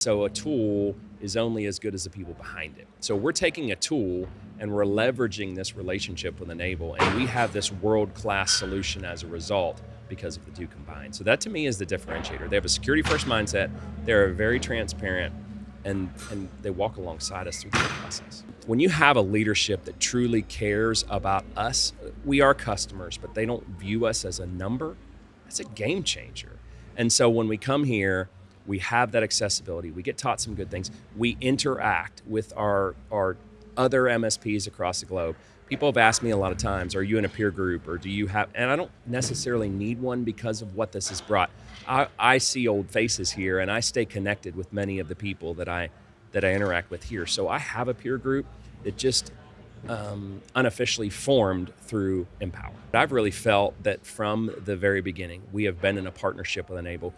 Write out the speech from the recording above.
So a tool is only as good as the people behind it. So we're taking a tool and we're leveraging this relationship with N-able, and we have this world-class solution as a result because of the two combined. So that to me is the differentiator. They have a security-first mindset. They're very transparent, and and they walk alongside us through the process. When you have a leadership that truly cares about us, we are customers, but they don't view us as a number. That's a game changer. And so when we come here we have that accessibility. We get taught some good things. We interact with our, our other MSPs across the globe. People have asked me a lot of times, are you in a peer group or do you have, and I don't necessarily need one because of what this has brought. I, I see old faces here and I stay connected with many of the people that I, that I interact with here. So I have a peer group that just um, unofficially formed through Empower. I've really felt that from the very beginning, we have been in a partnership with N-able.